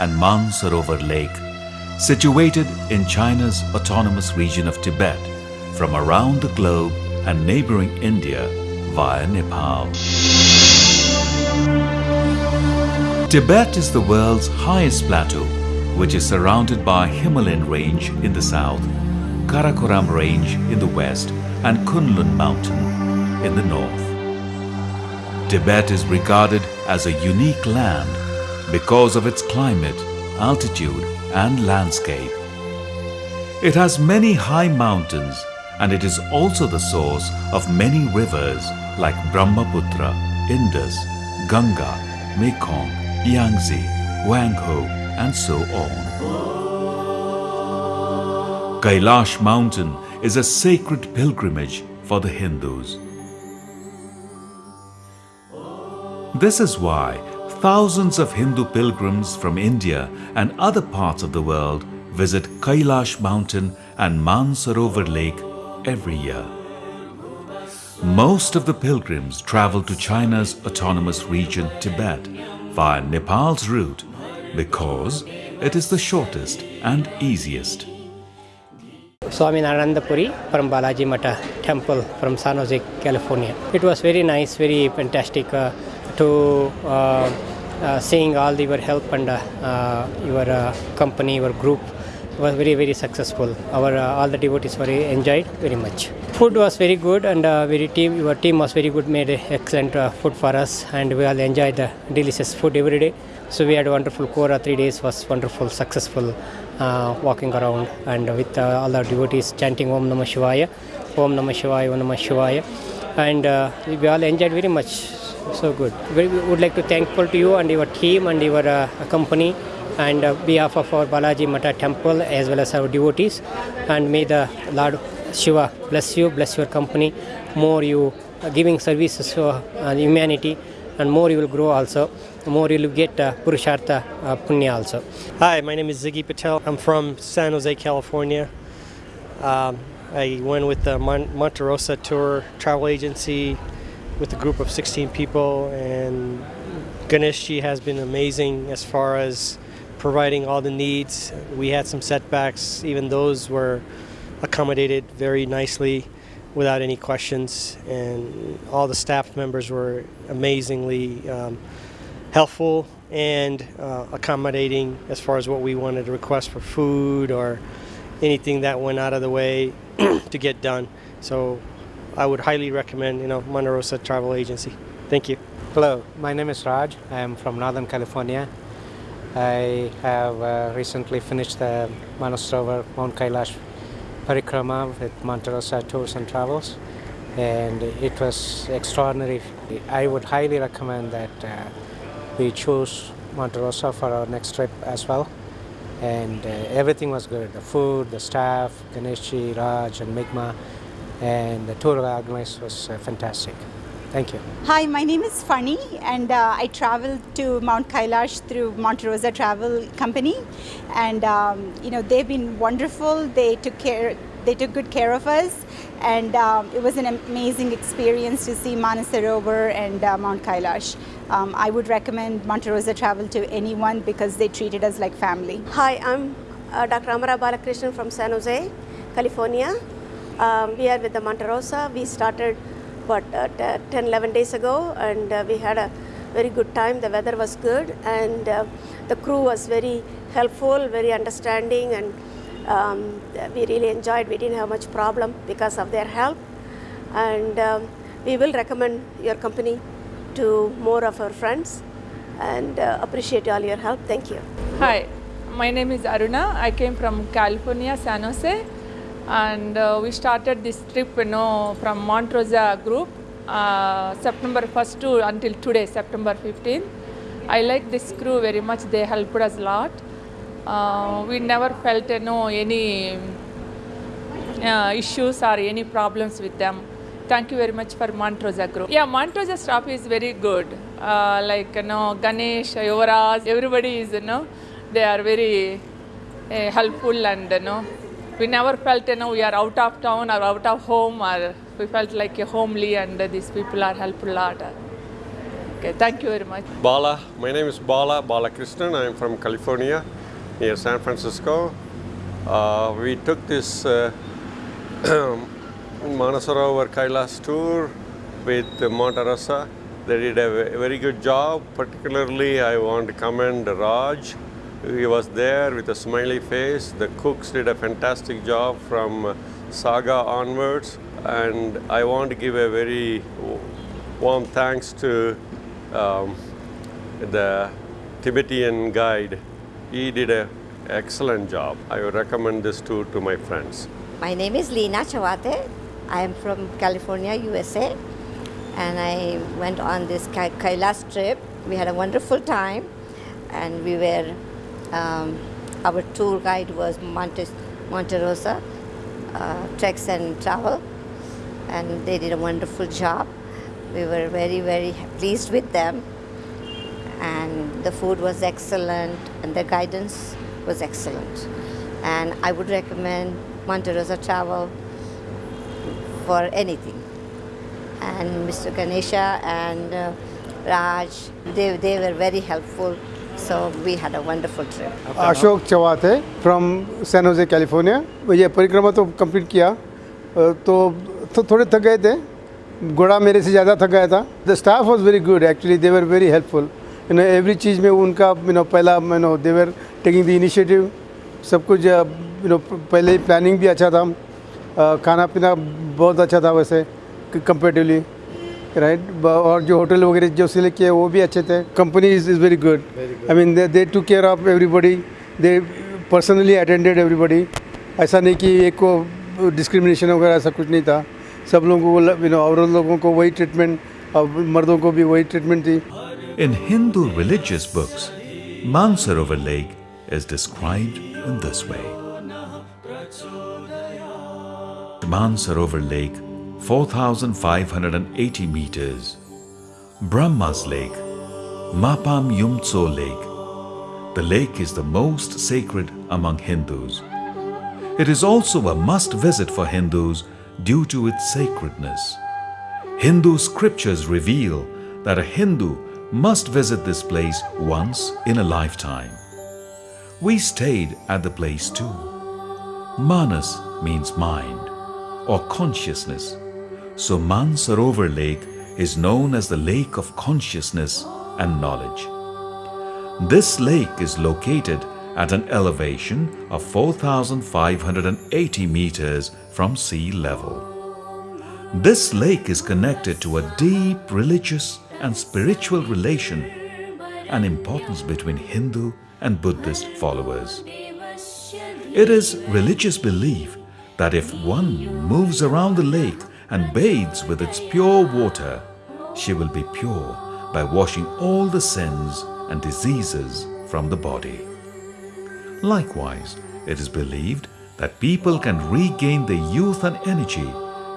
and Mansarovar Lake, situated in China's autonomous region of Tibet, from around the globe and neighboring India via Nepal. Tibet is the world's highest plateau, which is surrounded by Himalayan range in the south, Karakoram range in the west and Kunlun mountain in the north. Tibet is regarded as a unique land because of its climate, altitude and landscape. It has many high mountains and it is also the source of many rivers like Brahmaputra, Indus, Ganga, Mekong, Yangtze, Wangho and so on. Kailash mountain is a sacred pilgrimage for the Hindus. This is why thousands of Hindu pilgrims from India and other parts of the world visit Kailash mountain and Mansarovar lake every year. Most of the pilgrims travel to China's autonomous region Tibet via Nepal's route because it is the shortest and easiest. Swami Puri from Balaji Mata Temple from San Jose, California. It was very nice, very fantastic uh, to uh, seeing all your help and uh, uh, your uh, company, your group was very very successful. Our all the devotees were enjoyed very much. Food was very good and very team. Your team was very good. Made excellent food for us and we all enjoyed the delicious food every day. So we had a wonderful Kora. Three days was wonderful, successful uh, walking around and with uh, all the devotees chanting Om Namah Shivaya, Om Namah Shivaya, Om Namah Shivaya, and uh, we all enjoyed very much. So good. We would like to thankful to you and your team and your uh, company and uh, behalf of our Balaji Mata temple as well as our devotees. And may the Lord Shiva bless you, bless your company, more you uh, giving services to uh, humanity and more you will grow also. More you will get uh, purushartha uh, punya also. Hi my name is ziggy patel. I'm from san jose california. Um, i went with the Mon- monte tour travel agency with a group of 16 people and ganeshji has been amazing as far as providing all the needs we had some setbacks even those were accommodated very nicely without any questions, and all the staff members were amazingly um, helpful and uh, accommodating as far as what we wanted to request for food or anything that went out of the way to get done. So I would highly recommend, you know, Monte Rosa Travel Agency. Thank you. Hello, my name is Raj. I am from Northern California. I have uh, recently finished the Manasrovar Mount Kailash parikrama with Monterosa Tours and Travels and it was extraordinary. I would highly recommend that uh, we choose Monterosa for our next trip as well and uh, everything was good. The food, the staff, Ganeshji, Raj and Migma and the tour organized was uh, fantastic. Thank you. Hi, my name is Funny and uh, I traveled to Mount Kailash through Monte Rosa Travel Company and um, you know they've been wonderful. They took care they took good care of us and um, it was an amazing experience to see Manasarovar and uh, Mount Kailash. Um, I would recommend Monte Rosa Travel to anyone because they treated us like family. Hi, I'm uh, Dr. Amara Balakrishnan from San Jose, California. Um, we are with the Monte Rosa. We started what uh, 10 11 days ago and uh, we had a very good time. The weather was good and uh, the crew was very helpful very understanding and um, we really enjoyed. We didn't have much problem because of their help. And um, we will recommend your company to more of our friends and uh, appreciate all your help. Thank you. Hi my name is aruna. I came from california san jose and uh, we started this trip you know from Monte Rosa group uh, September 1st to until today September 15th I like this crew very much. They helped us a lot. Uh, we never felt you know any uh, issues or any problems with them. Thank you very much for Monte Rosa group. Yeah Monte Rosa staff is very good. Uh, like you know Ganesh Yuvaraj everybody is you know they are very uh, helpful and you know we never felt you know we are out of town or out of home or we felt like a homely and these people are helpful a lot. Okay, thank you very much. Bala. My name is Bala Bala Balakrishnan. I am from California, near San Francisco. Uh, we took this uh, Manasarovar Kailas tour with Monterosa. They did a very good job. Particularly, I want to commend Raj. He was there with a smiley face. The cooks did a fantastic job from Saga onwards. And I want to give a very warm thanks to um, the Tibetan guide. He did an excellent job. I would recommend this tour to my friends. My name is Leena Chawate. I am from California, USA, and I went on this Kai- Kailas trip. We had a wonderful time, and we were. Um, our tour guide was Monte, Rosa, uh, Treks and Travel, and they did a wonderful job. We were very, very pleased with them, and the food was excellent, and the guidance was excellent. And I would recommend Monte Rosa Travel for anything. And Mr. Ganesha and uh, Raj, they, they were very helpful. So we had a wonderful trip. Ashok चवात है from San Jose California ये परिक्रमा तो complete किया तो, तो थोड़े थक गए थे घोड़ा मेरे से ज़्यादा थक गया था the staff was very good actually they were very helpful you know every चीज़ में उनका यू नो पहला you know they taking the initiative सब कुछ यू नो पहले प्लानिंग भी अच्छा था खाना पीना बहुत अच्छा था वैसे कंपेरेटिवली राइट और जो होटल वगैरह जो सिलेक्ट किए वो भी अच्छे थे। Company is is very good I mean they to care of everybody they personally attended everybody ऐसा नहीं कि एक को डिस्क्रिमिनेशन वगैरह ऐसा कुछ नहीं था। सब लोगों को यू नो औरत लोगों को वही ट्रीटमेंट और मर्दों को भी वही ट्रीटमेंट थी। In Hindu religious books, Mansarovar Lake is described in this way. Mansarovar Lake, 4,580 meters. Brahma's Lake, Mapam Yumtso Lake. The lake is the most sacred among Hindus. It is also a must visit for Hindus due to its sacredness. Hindu scriptures reveal that a Hindu must visit this place once in a lifetime. We stayed at the place too. Manas means mind or consciousness. So Mansarovar Lake is known as the lake of consciousness and knowledge. This lake is located at an elevation of 4,580 meters from sea level. This lake is connected to a deep religious and spiritual relation and importance between Hindu and Buddhist followers. It is religious belief that if one moves around the lake and bathes with its pure water, she will be pure by washing all the sins and diseases from the body. Likewise, it is believed that people can regain their youth and energy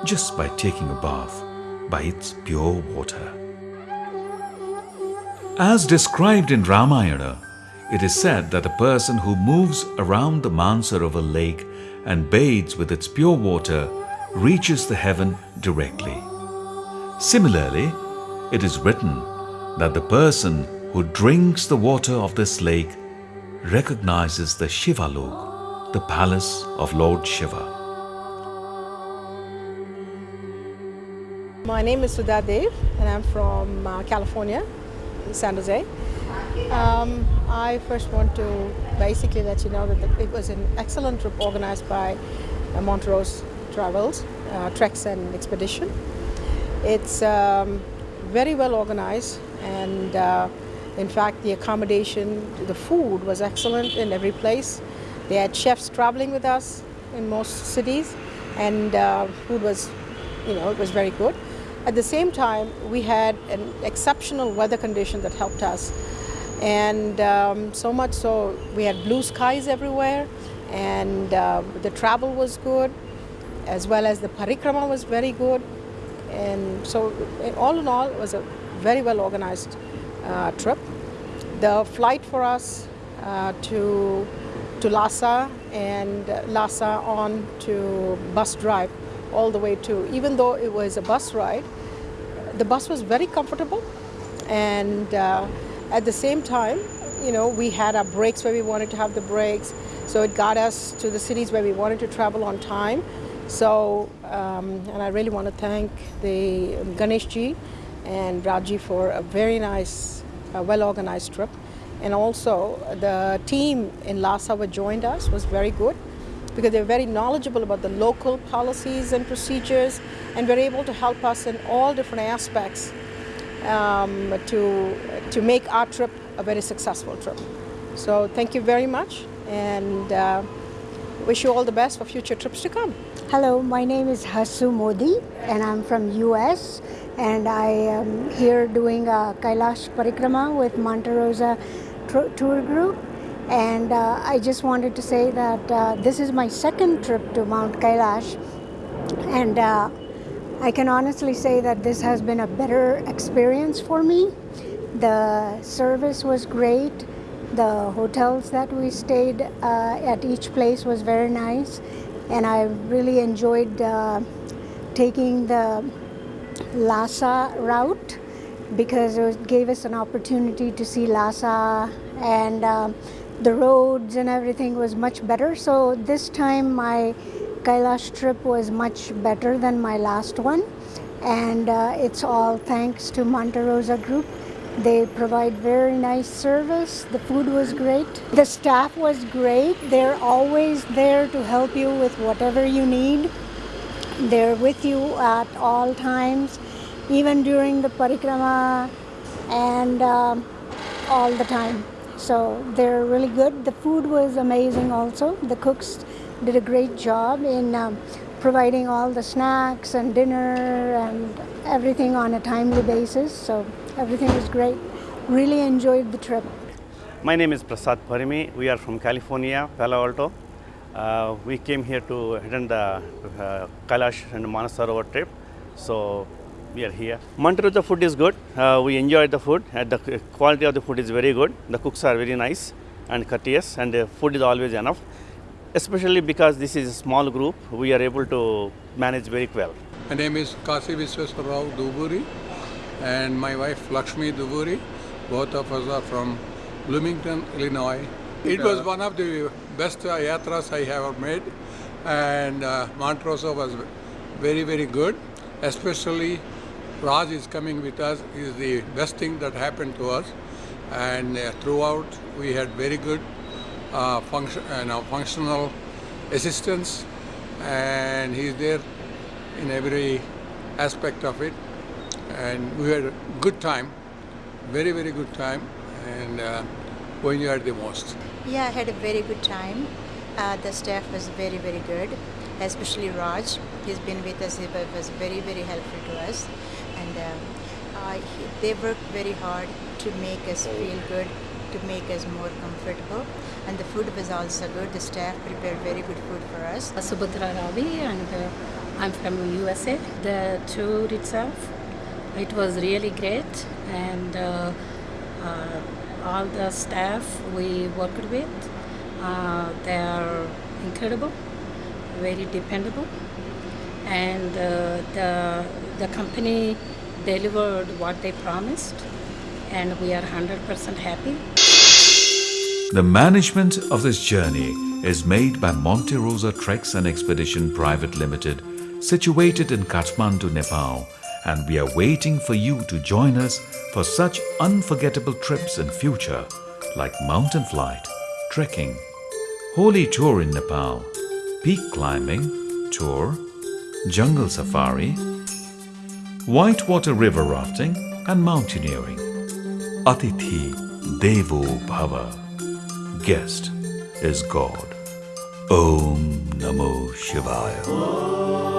just by taking a bath by its pure water. As described in Ramayana, it is said that a person who moves around the Mansarovar lake and bathes with its pure water reaches the heaven directly. Similarly, it is written that the person who drinks the water of this lake recognizes the Shivalok, the palace of Lord Shiva. My name is Sudha Dev, and I'm from uh, California, San Jose. Um, I first want to basically let you know that it was an excellent trip organized by Monte Rosa Travels, uh, Treks and Expedition. It's um, very well organized, and uh, in fact, the accommodation, the food was excellent in every place. They had chefs traveling with us in most cities, and uh, food was, you know, it was very good. At the same time, we had an exceptional weather condition that helped us. And um, so much so, we had blue skies everywhere, and uh, the travel was good, as well as the parikrama was very good. And so, all in all, it was a very well organized uh, trip. The flight for us uh, to, to Lhasa and Lhasa on to bus drive all the way to, even though it was a bus ride, the bus was very comfortable. And uh, at the same time, you know, we had our breaks where we wanted to have the breaks. So it got us to the cities where we wanted to travel on time. So, um, and I really want to thank the Ganeshji and Raji for a very nice, uh, well-organized trip. And also the team in Lhasa who joined us was very good because they were very knowledgeable about the local policies and procedures and were able to help us in all different aspects um, to, to make our trip a very successful trip. So thank you very much and uh, wish you all the best for future trips to come. Hello, my name is Hasu Modi and I'm from US and I am here doing a Kailash Parikrama with Monte Rosa tour group and uh, I just wanted to say that uh, this is my second trip to Mount Kailash and uh, I can honestly say that this has been a better experience for me. The service was great. The hotels that we stayed uh, at each place was very nice and I really enjoyed uh, taking the Lhasa route because it gave us an opportunity to see Lhasa and uh, the roads and everything was much better. So this time my Kailash trip was much better than my last one. And uh, it's all thanks to Monte Rosa Group. They provide very nice service. The food was great. The staff was great. They're always there to help you with whatever you need. They're with you at all times, even during the parikrama and um, all the time. So they're really good. The food was amazing also. The cooks did a great job in um, providing all the snacks and dinner and everything on a timely basis. So everything was great. Really enjoyed the trip. My name is Prasad Parimi. We are from California, Palo Alto. Uh, we came here to attend the uh, Kailash and Manasarovar trip. So we are here. Monte Rosa food is good. Uh, we enjoyed the food. And the quality of the food is very good. The cooks are very nice and courteous, and the food is always enough. Especially because this is a small group, we are able to manage very well. My name is Kasi Visweswarrao Duburi, and my wife Lakshmi Duburi. Both of us are from Bloomington, Illinois. It was one of the best uh, yatras I have made, and uh, was very, very good, especially Raj is coming with us is the best thing that happened to us and uh, throughout we had very good uh, function, uh, functional assistance and he's there in every aspect of it and we had a good time very very good time and uh, when you had the most yeah i had a very good time uh, the staff was very very good especially raj he's been with us he was very very helpful to us and um, uh, they worked very hard to make us feel good, to make us more comfortable. And the food was also good. The staff prepared very good food for us. Subhadra Ravi and uh, I'm from USA. The tour itself, it was really great and uh, uh, all the staff we worked with, uh, they are incredible, very dependable and uh, the, the company delivered what they promised and we are 100% happy. The management of this journey is made by Monte Rosa Treks and Expedition Private Limited situated in Kathmandu, Nepal and we are waiting for you to join us for such unforgettable trips in future like mountain flight, trekking, holy tour in Nepal, peak climbing, tour, jungle safari, whitewater river rafting and mountaineering. Atithi Devo Bhava. Guest is God. Om Namo Shivaya.